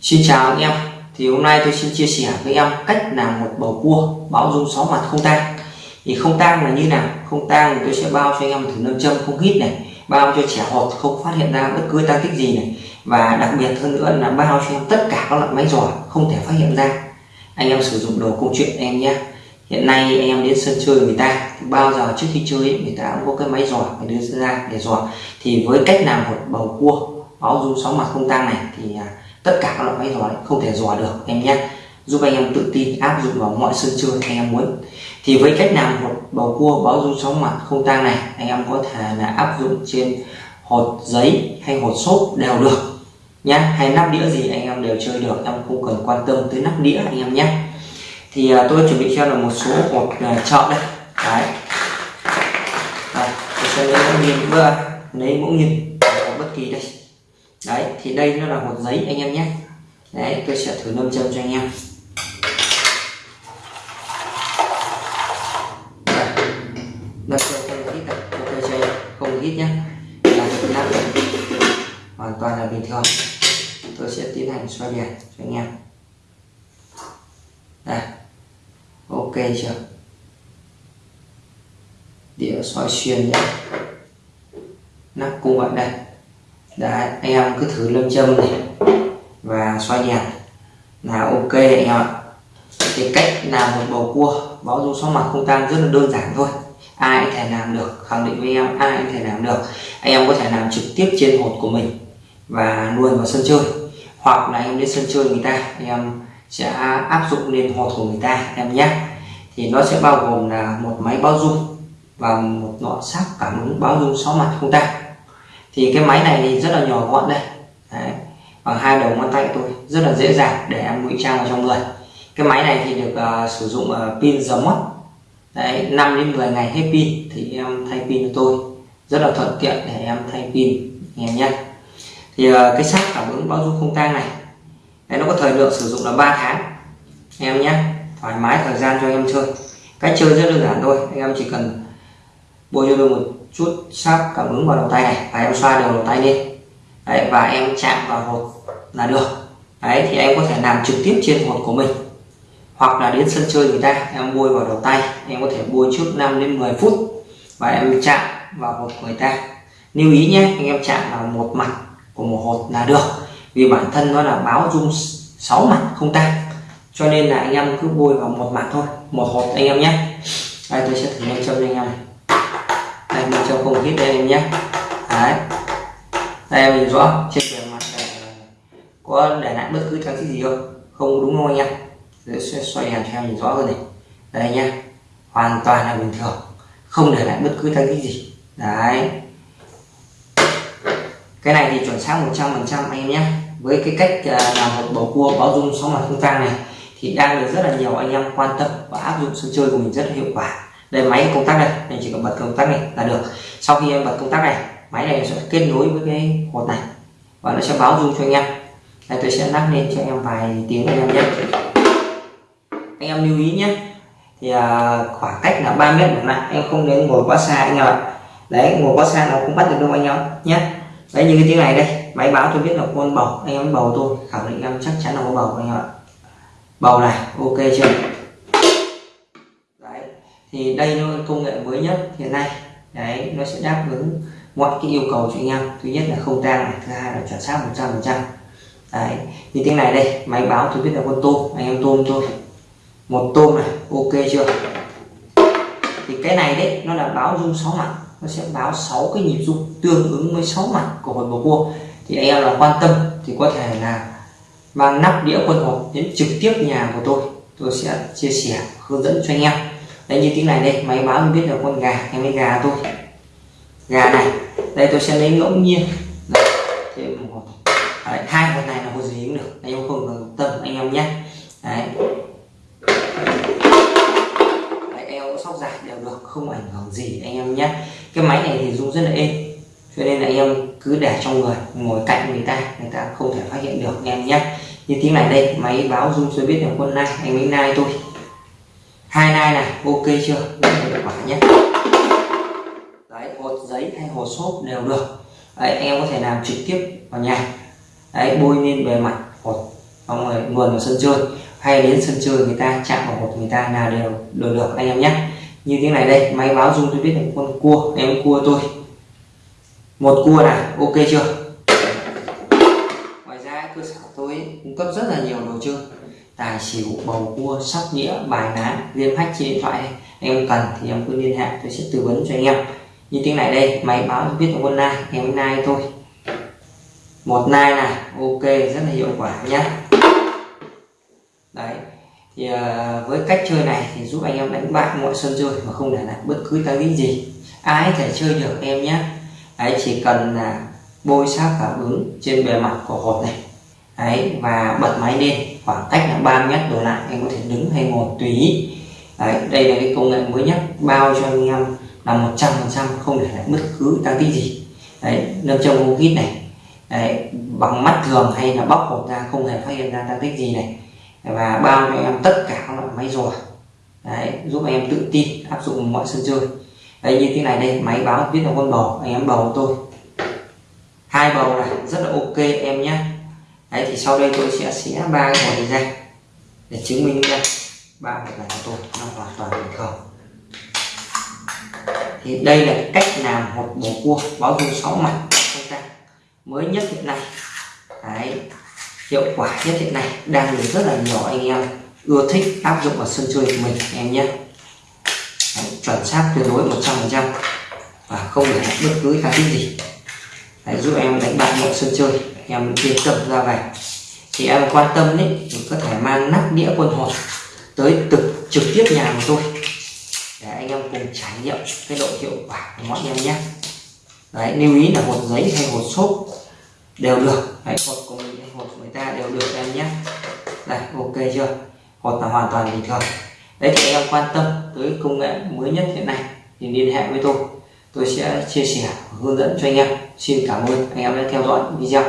Xin chào anh em. Thì hôm nay tôi xin chia sẻ với em cách làm một bầu cua báo dung sáu mặt không tang. Thì không tang là như nào? Không tang thì tôi sẽ bao cho anh em thử nâm châm không hít này, bao cho trẻ hột không phát hiện ra bất cứ tăng tích gì này, và đặc biệt hơn nữa là bao cho em tất cả các loại máy giỏi không thể phát hiện ra. Anh em sử dụng đồ công chuyện em nhé. Hiện nay anh em đến sân chơi người ta, thì bao giờ trước khi chơi người ta cũng có cái máy giỏi phải đưa ra để giỏi thì với cách làm một bầu cua báo dung sáu mặt không tang này thì à, tất cả các loại máy giỏi không thể dò được em nhé. Giúp anh em tự tin áp dụng vào mọi sân chơi anh em muốn. Thì với cách làm một bầu cua báo dung sóng mặt không tang này anh em có thể là áp dụng trên hột giấy hay hột xốp đều được nhé hay nắp đĩa gì anh em đều chơi được em không cần quan tâm tới nắp đĩa anh em nhé. Thì uh, tôi chuẩn bị cho là một số hột à, uh, chợ đây. Đấy. À, tôi sẽ lấy mẫu nhìn à, lấy mẫu nhìn bất kỳ đây đấy, thì đây nó là một giấy anh em nhé. Đấy, tôi sẽ thử nâm châm cho anh em. Nâm châm không hít này tôi chơi không hít nhé. Là nắp hoàn toàn là bình thường. Tôi sẽ tiến hành xoay đèn cho anh em. Đây. Ok chưa? Đĩa xoay xuyên nhé. Nắp cung vậy đây. Đấy, anh em cứ thử lâm châm này và xoay nhẹ là ok anh em ạ. Cái cách làm một bầu cua báo dung sáu mặt không tan rất là đơn giản thôi. Ai có thể làm được khẳng định với em ai có thể làm được. Anh em có thể làm trực tiếp trên hột của mình và nuôi vào sân chơi. Hoặc là em đến sân chơi người ta anh em sẽ áp dụng lên hột của người ta em nhé. Thì nó sẽ bao gồm là một máy báo dung và một lọ sáp cảm ứng báo dung sáu mặt không tan thì cái máy này thì rất là nhỏ gọn đây. Đấy. bằng hai đầu ngón tay tôi rất là dễ dàng để em ngụy trang vào trong người. Cái máy này thì được uh, sử dụng uh, pin giờ mót Đấy, 5 đến 10 ngày hết pin thì em thay pin cho tôi. Rất là thuận tiện để em thay pin nghe nhé thì uh, cái sắt cảm ứng báo dung không tang này Đấy, nó có thời lượng sử dụng là 3 tháng. Em nhé thoải mái thời gian cho em chơi. Cách chơi rất đơn giản thôi anh em chỉ cần bôi cho tôi một chút sáp cảm ứng vào đầu tay này. Và em xoa đều đầu tay lên. Đấy, và em chạm vào hột là được. Đấy thì em có thể làm trực tiếp trên hột của mình. Hoặc là đến sân chơi người ta em bôi vào đầu tay. Em có thể bôi trước 5 đến 10 phút và em chạm vào hột của người ta. Lưu ý nhé anh em chạm vào một mặt của một hột là được. Vì bản thân nó là báo dung 6 mặt không tan cho nên là anh em cứ bôi vào một mặt thôi một hột anh em nhé. Đây tôi sẽ thử lên cho anh em này em cho không hít đây em nhé. Đấy. Đây, em nhìn rõ trên bề mặt này có để lại bất cứ trang trí gì không? Không đúng không anh em? Để xoay đèn cho em nhìn rõ hơn này. Đây nhá. Hoàn toàn là bình thường. Không để lại bất cứ trang trí gì. Đấy. Cái này thì chuẩn xác 100 phần trăm anh em nhé. Với cái cách à, làm một bầu cua báo dung sóng mặt không tang này thì đang được rất là nhiều anh em quan tâm và áp dụng sân chơi của mình rất là hiệu quả đây máy công tắc đây. Anh chỉ cần bật công tắc này là được. Sau khi em bật công tắc này máy này sẽ kết nối với cái hột này. Và nó sẽ báo dung cho anh em. Đây tôi sẽ lắc lên cho em vài tiếng anh em nhé. Anh em lưu ý nhé. Thì à, khoảng cách là 3 mét một lại em không đến ngồi quá xa anh em ạ. Đấy ngồi quá xa nó cũng bắt được đâu anh em nhé. Đấy như cái tiếng này đây. Máy báo tôi biết là con bầu. Anh em bầu tôi. Khẳng định em chắc chắn là có bầu anh em ạ. Bầu này ok chưa? Thì đây nó công nghệ mới nhất hiện nay. Đấy, nó sẽ đáp ứng mọi cái yêu cầu cho anh em. Thứ nhất là không tang này, thứ hai là chuẩn xác 100 phần trăm. Đấy, như tiếng này đây, máy báo tôi biết là con tôm, anh em tôm thôi. Một tôm này, ok chưa? Thì cái này đấy, nó là báo dung sáu mặt. Nó sẽ báo 6 cái nhịp dung tương ứng với 6 mặt của hột bầu cua. Thì anh em là quan tâm thì có thể là mang nắp đĩa quân hột đến trực tiếp nhà của tôi. Tôi sẽ chia sẻ, hướng dẫn cho anh em đây như tiếng này đây máy báo mình biết là con gà hay mấy gà tôi. Gà này đây tôi sẽ lấy ngẫu nhiên. Đây, thêm một đấy, hai con này là hột gì cũng được anh em không cần tâm anh em nhé. Đấy. Sóc dài đều được không ảnh hưởng gì anh em nhé. Cái máy này thì rung rất là êm cho nên là anh em cứ để trong người ngồi cạnh người ta người ta không thể phát hiện được anh em nhé. Như tiếng này đây máy báo dung cho biết là quân nai anh ấy nai tôi hai nai này ok chưa? Rất hiệu quả nhé. Đấy hột giấy hay hột xốp đều được. Đấy, anh em có thể làm trực tiếp vào nhà. Đấy bôi lên bề mặt hột. Xong rồi luồn vào sân chơi. Hay đến sân chơi người ta chạm vào hột người ta là đều đều được anh em nhé. Như thế này đây máy báo dung tôi biết là con cua em cua tôi. Một cua này ok chưa? Ngoài ra cơ sở tôi cung cấp rất là nhiều đồ chơi tài xỉu, bầu cua, sóc đĩa, bài ná liêm hách trên điện thoại. Này em cần thì em cứ liên hệ, tôi sẽ tư vấn cho anh em. Như tiếng này đây, máy báo biết là con nai em nai thôi. Một nai này, ok, rất là hiệu quả nhé đấy, thì ờ, với cách chơi này thì giúp anh em đánh bại mọi sân chơi mà không để lại bất cứ cái gì. Ai thể chơi được em nhé đấy, chỉ cần là bôi sát cảm ứng trên bề mặt của hột này. Đấy, và bật máy lên khoảng cách là 3 mét đổ lại em có thể đứng hay ngồi tùy ý. Đấy, đây là cái công nghệ mới nhất bao cho anh em là một trăm phần trăm không để lại bất cứ tăng tích gì. Đấy nâng trong mô kít này. Đấy, bằng mắt thường hay là bóc hột ra không hề phát hiện ra tăng tích gì này. Và bao cho em tất cả các loại máy rùa. Đấy, giúp anh em tự tin áp dụng mọi sân chơi. Đây như thế này đây máy báo biết là con bầu anh em bầu tôi. Hai bầu này rất là ok em nhé đấy thì sau đây tôi sẽ xé ba cái này ra để chứng minh ra ba hộp này của tôi nó hoàn toàn bình thường. Thì đây là cách làm một bộ cua báo dung sáu mặt chúng ta. Mới nhất hiện nay. Đấy hiệu quả nhất hiện nay. Đang được rất là nhiều anh em ưa thích áp dụng vào sân chơi của mình em nhé. Đấy, chuẩn xác tuyệt đối 100% và không để bất cứ cái gì. Đấy, giúp em đánh bại mọi sân chơi em yên cầm ra về thì em quan tâm đấy, mình có thể mang nắp đĩa quân hộp tới trực trực tiếp nhà của tôi. Để anh em cùng trải nghiệm cái độ hiệu quả của mọi em nhé. Đấy, lưu ý là hột giấy hay hột xốp đều được. Đấy, hột của mình hay hột của người ta đều được em nhé. Đây, ok chưa? Hột là hoàn toàn bình thường. Đấy, thì em quan tâm tới công nghệ mới nhất hiện nay, thì liên hệ với tôi. Tôi sẽ chia sẻ, hướng dẫn cho anh em. Xin cảm ơn anh em đã theo dõi video.